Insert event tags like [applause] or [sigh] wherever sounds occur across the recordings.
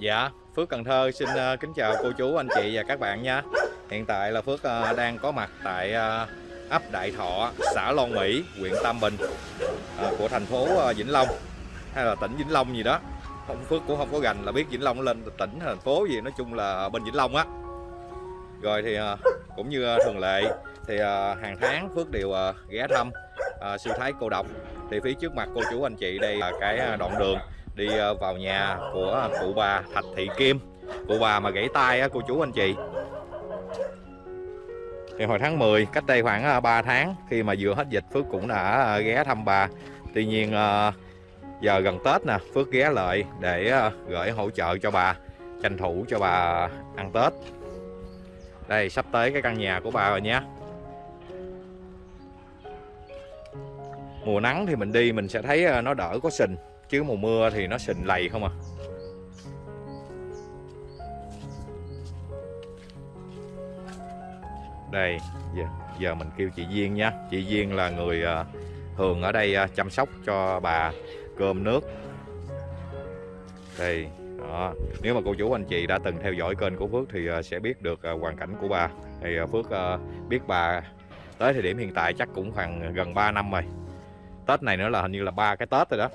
Dạ, Phước Cần Thơ xin ờ, kính chào cô chú, anh chị và các bạn nha. Hiện tại là Phước ờ, đang có mặt tại ờ, ấp Đại Thọ, xã Long Mỹ, huyện Tam Bình của thành phố Vĩnh Long hay là tỉnh Vĩnh Long gì đó. Không Phước cũng không có gành là biết Vĩnh Long lên tỉnh hay thành phố gì, nói chung là bên Vĩnh Long á. Rồi thì cũng như thường lệ thì hàng tháng Phước đều ghé thăm ờ, thái cô độc. Thì phía trước mặt cô chú anh chị đây là cái đoạn đường đi ờ, vào nhà của cụ bà Thạch Thị Kim. Cụ bà mà gãy tay á, cô chú anh chị. Thì hồi tháng 10 cách đây khoảng ờ, 3 tháng, khi mà vừa hết dịch, Phước cũng đã ờ, ghé thăm bà. Tuy nhiên giờ gần Tết nè, Phước ghé lại để gửi hỗ trợ cho bà, tranh thủ cho bà ăn Tết. Đây, sắp tới cái căn nhà của bà rồi nhé mùa nắng thì mình đi mình sẽ thấy nó đỡ có sình chứ mùa mưa thì nó sình lầy không à? Đây giờ, giờ mình kêu chị Duyên nha. Chị Duyên là người à, thường ở đây à, chăm sóc cho bà cơm nước. Đây đó. nếu mà cô chú anh chị đã từng theo dõi kênh của Phước thì à, sẽ biết được hoàn cảnh của bà. Thì Phước biết bà tới thời điểm hiện tại chắc cũng khoảng gần 3 năm rồi. Tết này nữa là hình như là ba cái Tết rồi đó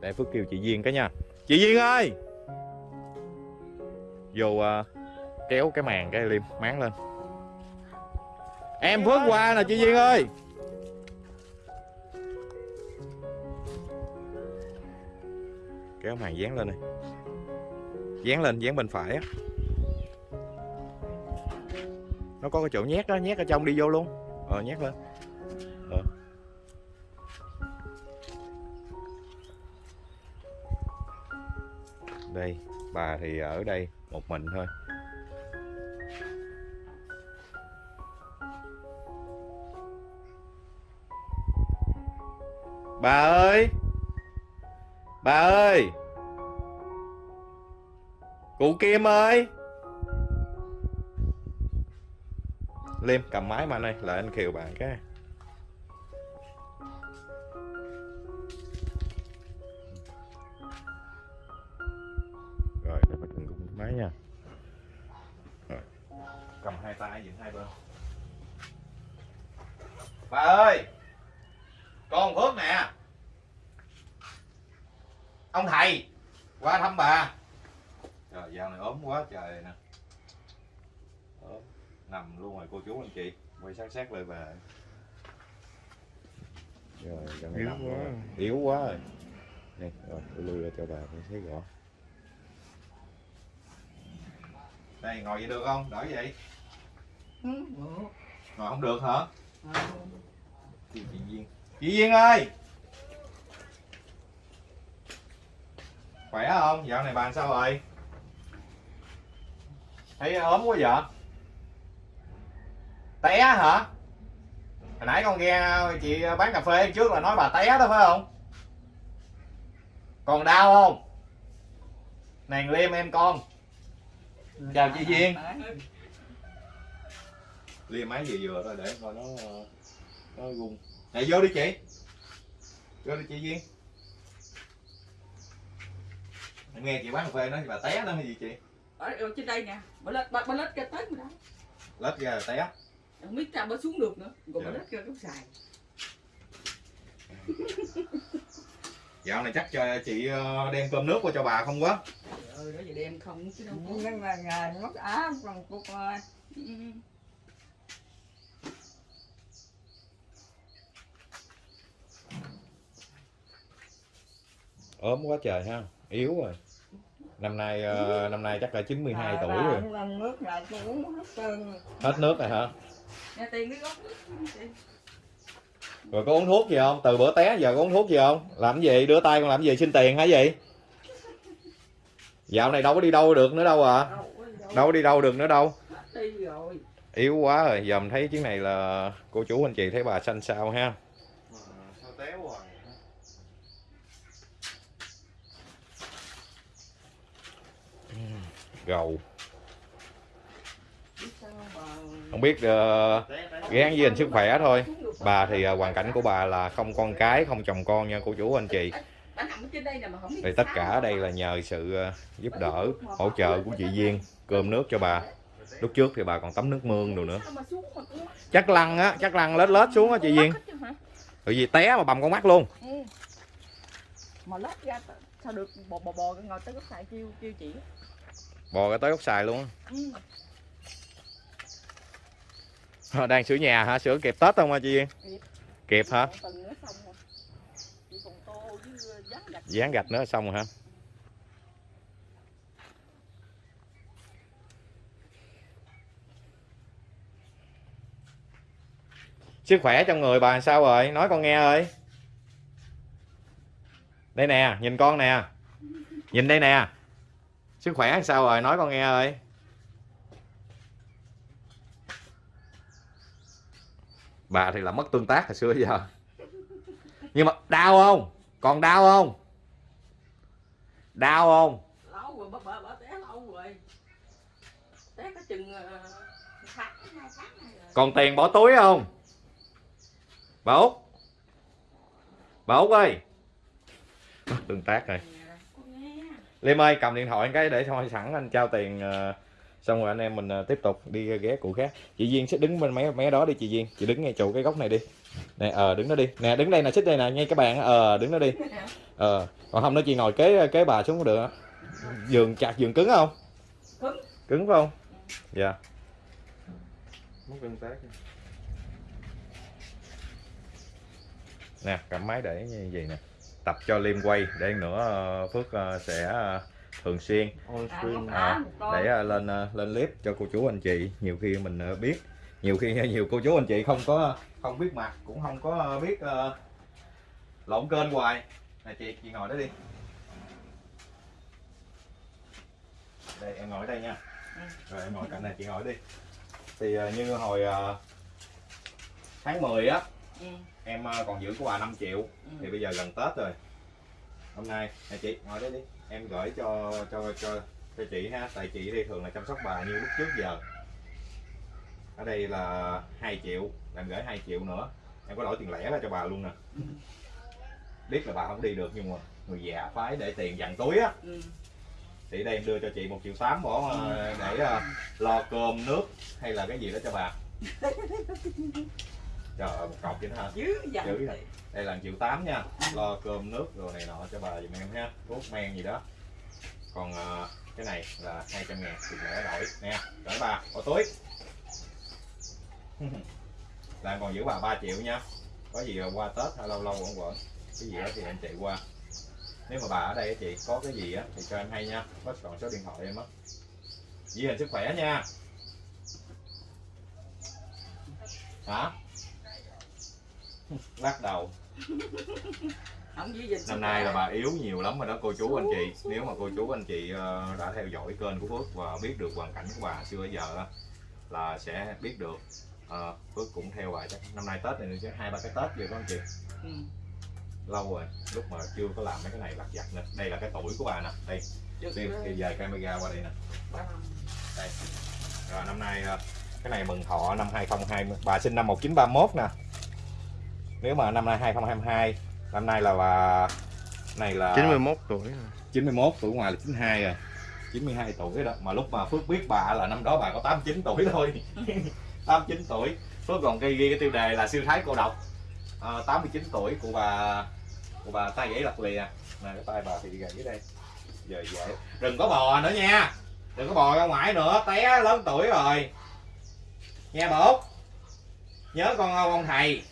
để Phước kêu chị Duyên cái nha. Chị Duyên ơi! Vô uh, kéo cái màn cái liêm máng lên. Em Phước qua nè chị Duyên ơi! Kéo màn dán lên này Dán lên, dán bên phải á. Nó có cái chỗ nhét đó, nhét ở trong đi vô luôn. Ờ, nhét lên. Ờ. đây bà thì ở đây một mình thôi. Bà ơi! Bà ơi! Cụ kim ơi! Liêm cầm máy mà anh ơi lại anh khiều bạn cái. Máy nha. Cầm hai tay dựng hai bên. Bà ơi! Con phước nè. Ông thầy qua thăm bà. Trời dạo này ốm quá trời nè. Ốm. Nằm luôn rồi cô chú anh chị. Quay sát sát lại bà. Rồi Yếu quá. yếu quá rồi. Nè rồi tôi lui ra cho bà thấy rõ đây ngồi vậy được không? Đỡ vậy. Ngồi không được hả? Chị chị Duyên chị Duyên ơi. Khỏe không? Dạo này bạn sao rồi? Thấy ốm quá vậy? Té hả? Hồi nãy con nghe chị bán cà phê trước là nói bà té đó phải không? Còn đau không? Nàng liêm em con chào chị Duyên. Liêm máy vừa vừa thôi để coi nó nó gung này vô đi chị. Vô đi chị Duyên. Em nghe chị bán cà phê nói bà té đó hay gì chị? Ở, ở trên đây nè. Bà lết bà, bà lết cái tết mà đó. Lết ra là té. Không biết sao bà xuống được nữa. Còn bà Dạ. lết ra cũng xài dạo này chắc cho chị ờ, đem cơm nước qua cho bà không quá ơi đó giờ đem không chứ đâu có. Nhưng mà ngày mất á còn cuộc ơi Ừ. ốm quá trời ha yếu rồi. Năm nay ờ, năm nay chắc là 92 tuổi rồi. nước lại tôi uống hết trơn hết nước rồi hả? Nè tiền cái gốc rồi có uống thuốc gì không? Từ bữa té giờ có uống thuốc gì không? Làm gì? Đưa tay con làm gì? Xin tiền hả gì dạo này đâu có đi đâu được nữa đâu à. Đâu có đi đâu. Được nữa đâu. Yếu quá rồi giờ mình thấy chuyến này là cô chú anh chị thấy bà xanh xao ha. Sao téo rồi gầu không biết ờ, gán với anh sức khỏe thôi. Bà thì ờ, hoàn cảnh của bà là không con cái không chồng con nha cô chú anh chị đây tất cả ở đây là nhờ sự ờ, giúp đỡ, hỗ trợ của chị Duyên cơm nước cho bà. Lúc trước thì bà còn tắm nước mương đồ nữa. Chắc lăn á, chắc lăn lết lết xuống á chị Duyên. Tại vì té mà bầm con mắt luôn. Ừ. mà lết ra sao được bò bò bò ngồi tới góc xài kêu kêu chị Bò ra tới gốc xài luôn. á. ừ. Ờ, Đang sửa nhà hả? Sửa kịp Tết không hả chị Duyên? Kịp. Kịp hả? Còn tầng nữa xong rồi chị còn tô với dán gạch Dán gạch nữa xong rồi hả? Sức khỏe trong người bà sao rồi? Nói con nghe ơi. Đây nè, nhìn con nè. Nhìn đây nè. Sức khỏe sao rồi? Nói con nghe ơi. Bà thì là mất tương tác hồi xưa giờ. Nhưng mà đau không? Còn đau không? Đau không? lâu rồi bà bà, bà té lâu rồi té có chừng ờ, tháng tháng rồi Còn tiền bỏ túi không? Bà Út Bà Út ơi Tương tác rồi nghe Liêm ơi cầm điện thoại cái để thôi sẵn anh trao tiền ờ, Xong rồi anh em mình ờ, tiếp tục đi ghé cụ khác Chị Duyên sẽ đứng bên mấy mấy đó đi chị Duyên Chị đứng ngay chỗ cái góc này đi Nè ờ đứng đó đi Nè đứng đây nè xích đây nè ngay cái bàn á. ờ đứng đó đi [laughs] Ờ còn không nữa chị ngồi kế kế bà xuống cũng được á. Giường chặt giường cứng không? Cứng. Cứng phải không? Dạ Mất tác nè cầm máy để như vậy nè tập cho liêm quay để nữa ờ, phước ờ, sẽ ờ, thường xuyên. À, à, để ờ, lên ờ, lên clip cho cô chú anh chị. Nhiều khi mình biết. Nhiều khi nhiều cô chú anh chị không có không biết mặt cũng không có biết ờ, lộn kênh hoài. Nè chị chị ngồi đó đi. Đây em ngồi đây nha. Ừ. rồi em ngồi cạnh này chị ngồi đi. Thì ờ, như hồi ờ, tháng 10 á ừ. em ờ, còn giữ của bà 5 triệu. Ừ. thì bây giờ gần Tết rồi hôm nay nè chị ngồi đây đi. Em gửi cho cho cho cho chị ha. Tại chị đi thường là chăm sóc bà như lúc trước giờ. Ở đây là 2 triệu em gửi 2 triệu nữa. Em có đổi tiền lẻ ra cho bà luôn nè. Biết là bà không đi được nhưng mà người già phái để tiền dặn túi á. Ừ. thì đây em đưa cho chị một triệu tám bỏ ờ, để ờ, lo cơm nước hay là cái gì đó cho bà [laughs] trời ơi một cọc vậy đó hả? Thì- này. đây là triệu tám nha. Lo cơm nước rồi này nọ cho bà giùm em ha. Thuốc men gì đó. Còn ờ, cái này là 200 ngàn thì lẻ đổi. Nè gửi bà. Bỏ túi. [laughs] Là em còn giữ bà 3 triệu nha. Có gì qua tết hay lâu lâu vẫn quẩn cái gì đó thì em chạy qua. Nếu mà bà ở đây chị có cái gì á thì cho em hay nha. Có còn số điện thoại em á. Giữ hình sức khỏe nha. Hả lắc đầu. Năm nay là bà yếu nhiều lắm rồi đó cô chú anh chị. Nếu mà cô chú anh chị ờ, đã theo dõi kênh của Phước và biết được hoàn cảnh của bà xưa giờ là sẽ biết được. Ờ, Phước cũng theo bà chắc năm nay Tết này chứ hai ba cái Tết rồi đó anh chị. Ừ. lâu rồi lúc mà chưa có làm mấy cái này lặt vặt nè. Đây là cái tuổi của bà nè đây. Đi thì về camera qua đây nè. Đây. Rồi năm nay ờ, cái này mừng thọ năm 2020 bà sinh năm 1931 nè nếu mà năm nay 2022 năm nay là bà này là 91 tuổi rồi. 91 tuổi ngoài là 92 rồi 92 tuổi đó mà lúc mà Phước biết bà là năm đó bà có 89 tuổi thôi. [laughs] 89 tuổi. Phước còn ghi ghi cái tiêu đề là siêu thái cô độc. À, 89 tuổi của bà của bà tay gãy lật lìa. Nè cái tay bà thì gãy dưới đây. Giờ dễ. Đừng có bò nữa nha. Đừng có bò ra ngoài nữa té lớn tuổi rồi. Nghe út nhớ con ông thầy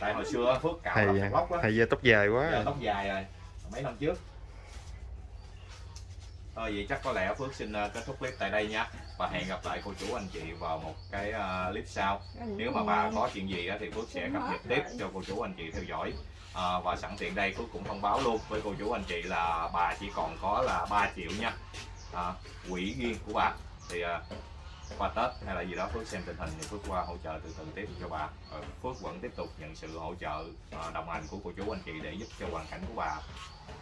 tại hồi xưa Phước cạo thầy lọc lóc á. thầy da tóc dài giờ quá tóc dài rồi mấy năm trước. Thôi vậy chắc có lẽ Phước xin ờ, kết thúc clip tại đây nha. Và hẹn gặp lại cô chú anh chị vào một cái ờ, clip sau. Nếu mà bà có chuyện gì á, thì Phước sẽ cập nhật tiếp cho cô chú anh chị theo dõi. Ờ, và sẵn tiện đây Phước cũng thông báo luôn với cô chú anh chị là bà chỉ còn có là 3 triệu nha. À, quỹ riêng của bà thì qua Tết hay là gì đó Phước xem tình hình thì Phước qua hỗ trợ từ từ tiếp cho bà. Ờ, Phước vẫn tiếp tục nhận sự hỗ trợ ờ, đồng hành của cô chú anh chị để giúp cho hoàn cảnh của bà.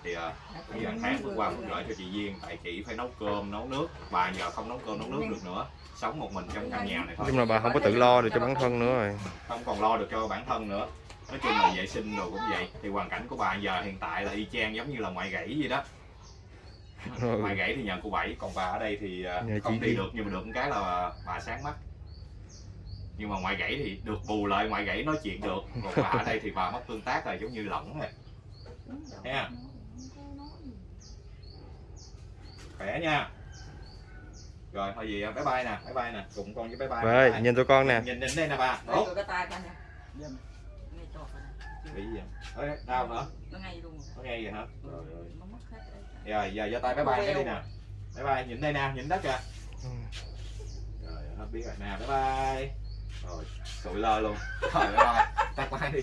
Thì ờ, thời gian tháng vừa qua Phước gửi cho chị Duyên tại chị phải nấu cơm nấu nước. Bà giờ không nấu cơm nấu nước được nữa. Sống một mình trong căn nhà này thôi. Chung là bà không có tự lo được cho bản thân nữa rồi. Không còn lo được cho bản thân nữa. Nói chung là vệ sinh đồ cũng vậy. Thì hoàn cảnh của bà giờ hiện tại là y chang giống như là ngoại gãy vậy đó Ừ. ngoại gãy thì nhờ cô bảy còn bà ở đây thì à, Nhờ không đi được nhưng mà được một cái là bà sáng mắt. Nhưng mà ngoại gãy thì được bù lại ngoại gãy nói chuyện được còn bà ở đây thì bà mất tương tác rồi giống như lỏng rồi. Thấy không? khỏe nha. Rồi thôi gì bye bye nè bye bye nè cùng con với bye bye Rồi, Bye bye. nhìn tụi con nè. nhìn nhìn đây nè bà. Ngay nè. Bị gì vậy? Đau hả nó ngay luôn rồi. có nghe vậy hả? Rồi rồi rồi giờ giơ tay bye bye cái đi nè bye bye nhìn đây nè nhìn đất kìa. Ừ. rồi hết biết rồi nè bye bye. Rồi sụi lơ luôn. Rồi bye bye tắt máy đi